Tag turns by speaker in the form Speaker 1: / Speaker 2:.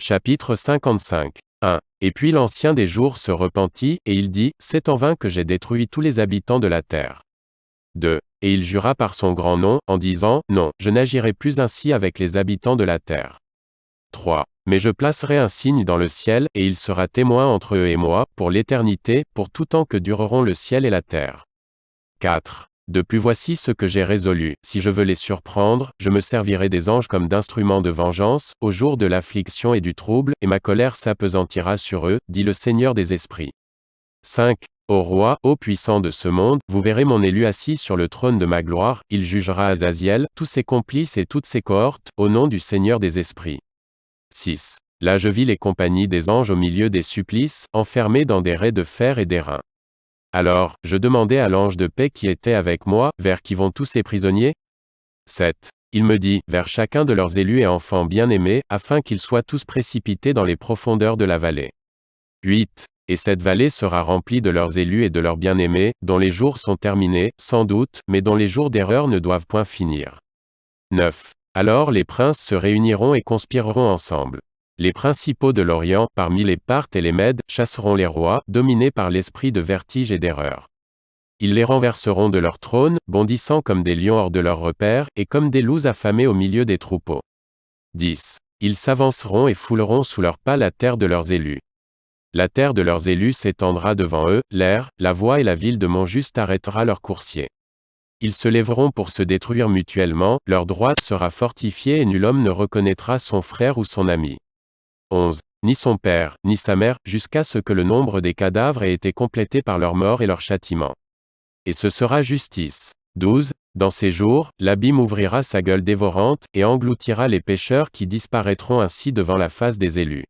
Speaker 1: Chapitre 55. 1. Et puis l'ancien des jours se repentit, et il dit, C'est en vain que j'ai détruit tous les habitants de la terre. 2. Et il jura par son grand nom, en disant, Non, je n'agirai plus ainsi avec les habitants de la terre. 3. Mais je placerai un signe dans le ciel, et il sera témoin entre eux et moi, pour l'éternité, pour tout temps que dureront le ciel et la terre. 4. Depuis voici ce que j'ai résolu, si je veux les surprendre, je me servirai des anges comme d'instruments de vengeance, au jour de l'affliction et du trouble, et ma colère s'apesantira sur eux, dit le Seigneur des esprits. 5. Ô roi, ô puissant de ce monde, vous verrez mon élu assis sur le trône de ma gloire, il jugera Azaziel, tous ses complices et toutes ses cohortes, au nom du Seigneur des esprits. 6. Là je vis les compagnies des anges au milieu des supplices, enfermés dans des raies de fer et d'airain. Alors, je demandai à l'ange de paix qui était avec moi, vers qui vont tous ces prisonniers? 7. Il me dit, vers chacun de leurs élus et enfants bien-aimés, afin qu'ils soient tous précipités dans les profondeurs de la vallée. 8. Et cette vallée sera remplie de leurs élus et de leurs bien-aimés, dont les jours sont terminés, sans doute, mais dont les jours d'erreur ne doivent point finir. 9. Alors les princes se réuniront et conspireront ensemble. Les principaux de l'Orient, parmi les Parthes et les Mèdes, chasseront les rois, dominés par l'esprit de vertige et d'erreur. Ils les renverseront de leur trône, bondissant comme des lions hors de leur repère, et comme des loups affamés au milieu des troupeaux. 10. Ils s'avanceront et fouleront sous leurs pas la terre de leurs élus. La terre de leurs élus s'étendra devant eux, l'air, la voie et la ville de Montjuste arrêtera leurs coursiers. Ils se lèveront pour se détruire mutuellement, leur droite sera fortifiée et nul homme ne reconnaîtra son frère ou son ami. 11. Ni son père, ni sa mère, jusqu'à ce que le nombre des cadavres ait été complété par leur mort et leur châtiment. Et ce sera justice. 12. Dans ces jours, l'abîme ouvrira sa gueule dévorante, et engloutira les pécheurs qui disparaîtront ainsi devant la face des élus.